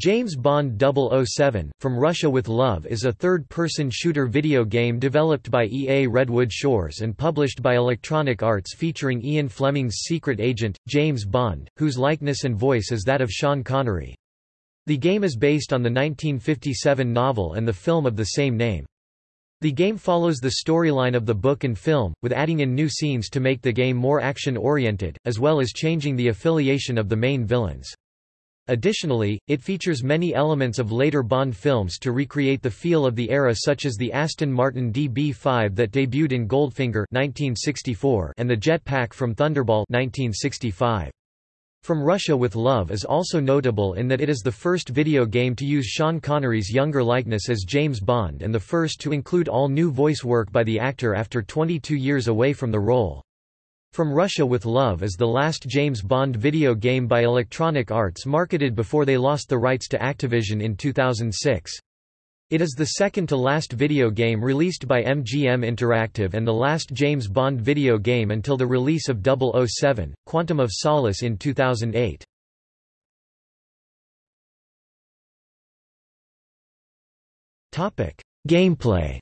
James Bond 007, From Russia with Love is a third-person shooter video game developed by EA Redwood Shores and published by Electronic Arts featuring Ian Fleming's secret agent, James Bond, whose likeness and voice is that of Sean Connery. The game is based on the 1957 novel and the film of the same name. The game follows the storyline of the book and film, with adding in new scenes to make the game more action-oriented, as well as changing the affiliation of the main villains. Additionally, it features many elements of later Bond films to recreate the feel of the era such as the Aston Martin DB5 that debuted in Goldfinger 1964 and the jetpack from Thunderball 1965. From Russia with Love is also notable in that it is the first video game to use Sean Connery's younger likeness as James Bond and the first to include all new voice work by the actor after 22 years away from the role. From Russia with Love is the last James Bond video game by Electronic Arts marketed before they lost the rights to Activision in 2006. It is the second to last video game released by MGM Interactive and the last James Bond video game until the release of 007, Quantum of Solace in 2008. Gameplay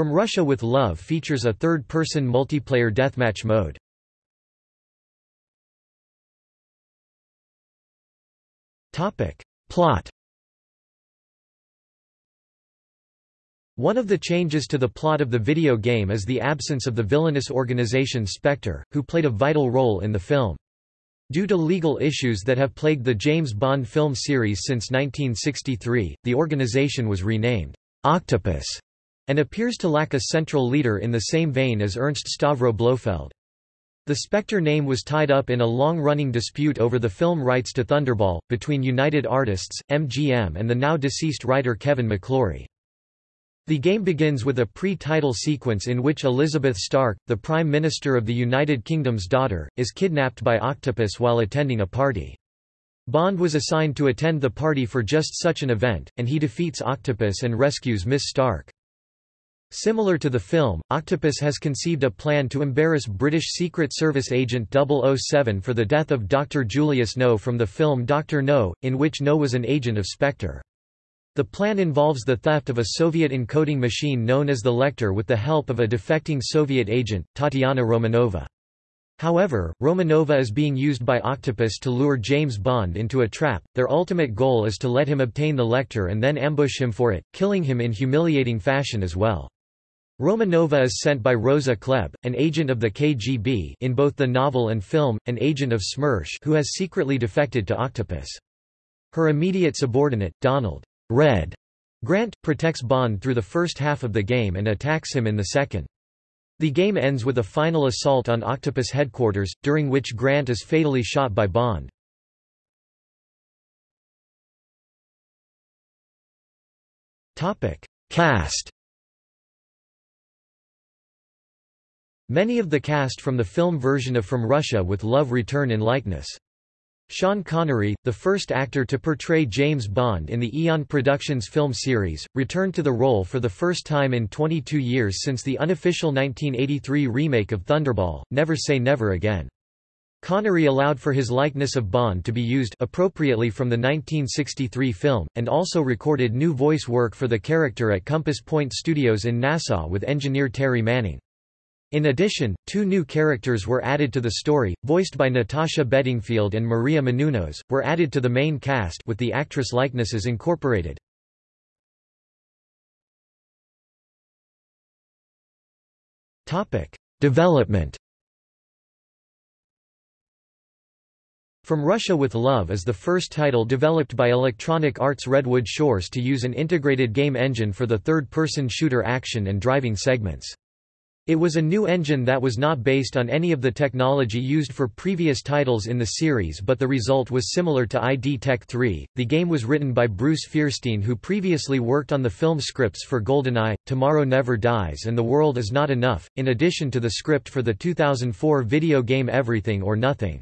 From Russia with Love features a third-person multiplayer deathmatch mode. Topic. Plot One of the changes to the plot of the video game is the absence of the villainous organization Spectre, who played a vital role in the film. Due to legal issues that have plagued the James Bond film series since 1963, the organization was renamed Octopus and appears to lack a central leader in the same vein as Ernst Stavro Blofeld. The Spectre name was tied up in a long-running dispute over the film rights to Thunderball, between United Artists, MGM and the now-deceased writer Kevin McClory. The game begins with a pre-title sequence in which Elizabeth Stark, the Prime Minister of the United Kingdom's daughter, is kidnapped by Octopus while attending a party. Bond was assigned to attend the party for just such an event, and he defeats Octopus and rescues Miss Stark. Similar to the film, Octopus has conceived a plan to embarrass British Secret Service agent 007 for the death of Dr. Julius No from the film Dr. No, in which No was an agent of Spectre. The plan involves the theft of a Soviet encoding machine known as the Lektor with the help of a defecting Soviet agent, Tatiana Romanova. However, Romanova is being used by Octopus to lure James Bond into a trap. Their ultimate goal is to let him obtain the Lektor and then ambush him for it, killing him in humiliating fashion as well. Romanova is sent by Rosa Klebb, an agent of the KGB in both the novel and film, an agent of SMERSH who has secretly defected to Octopus. Her immediate subordinate, Donald Red Grant, protects Bond through the first half of the game and attacks him in the second. The game ends with a final assault on Octopus headquarters, during which Grant is fatally shot by Bond. Cast Many of the cast from the film version of From Russia with Love return in likeness. Sean Connery, the first actor to portray James Bond in the Eon Productions film series, returned to the role for the first time in 22 years since the unofficial 1983 remake of Thunderball, Never Say Never Again. Connery allowed for his likeness of Bond to be used appropriately from the 1963 film, and also recorded new voice work for the character at Compass Point Studios in Nassau with engineer Terry Manning. In addition, two new characters were added to the story, voiced by Natasha Bedingfield and Maria Menounos, were added to the main cast with the actress likenesses incorporated. Development From Russia with Love is the first title developed by Electronic Arts Redwood Shores to use an integrated game engine for the third-person shooter action and driving segments. It was a new engine that was not based on any of the technology used for previous titles in the series but the result was similar to ID Tech 3. The game was written by Bruce Feirstein who previously worked on the film scripts for GoldenEye, Tomorrow Never Dies and The World Is Not Enough, in addition to the script for the 2004 video game Everything or Nothing.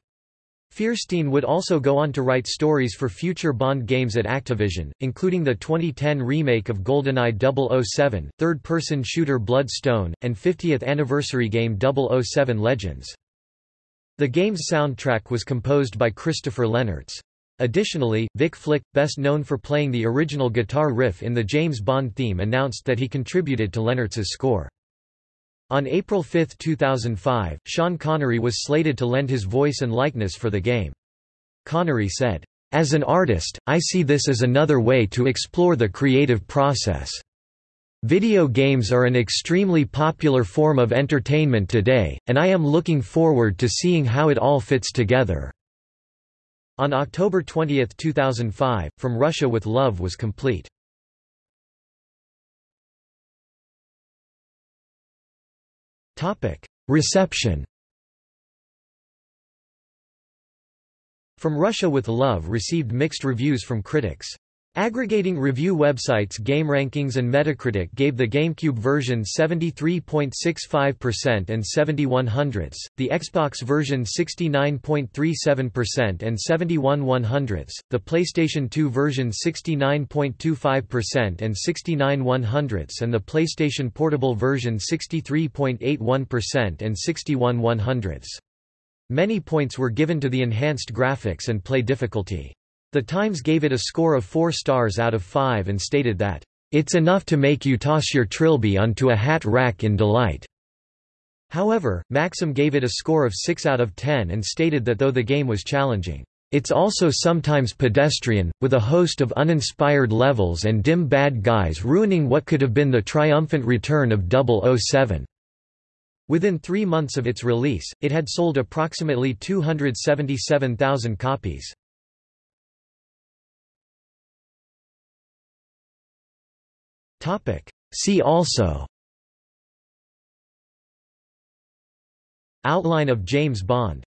Feirstein would also go on to write stories for future Bond games at Activision, including the 2010 remake of GoldenEye 007, third-person shooter Bloodstone, and 50th anniversary game 007 Legends. The game's soundtrack was composed by Christopher Lennertz. Additionally, Vic Flick, best known for playing the original guitar riff in the James Bond theme announced that he contributed to Lennertz's score. On April 5, 2005, Sean Connery was slated to lend his voice and likeness for the game. Connery said, "...as an artist, I see this as another way to explore the creative process. Video games are an extremely popular form of entertainment today, and I am looking forward to seeing how it all fits together." On October 20, 2005, From Russia with Love was complete. Reception From Russia with Love received mixed reviews from critics. Aggregating review websites GameRankings and Metacritic gave the GameCube version 73.65% and 71 hundredths, the Xbox version 69.37% and 71 one hundredths, the PlayStation 2 version 69.25% and 69 one hundredths and the PlayStation Portable version 63.81% and 61 one hundredths. Many points were given to the enhanced graphics and play difficulty. The Times gave it a score of 4 stars out of 5 and stated that, "...it's enough to make you toss your trilby onto a hat rack in delight." However, Maxim gave it a score of 6 out of 10 and stated that though the game was challenging, "...it's also sometimes pedestrian, with a host of uninspired levels and dim bad guys ruining what could have been the triumphant return of 007." Within three months of its release, it had sold approximately 277,000 copies. See also. Outline of James Bond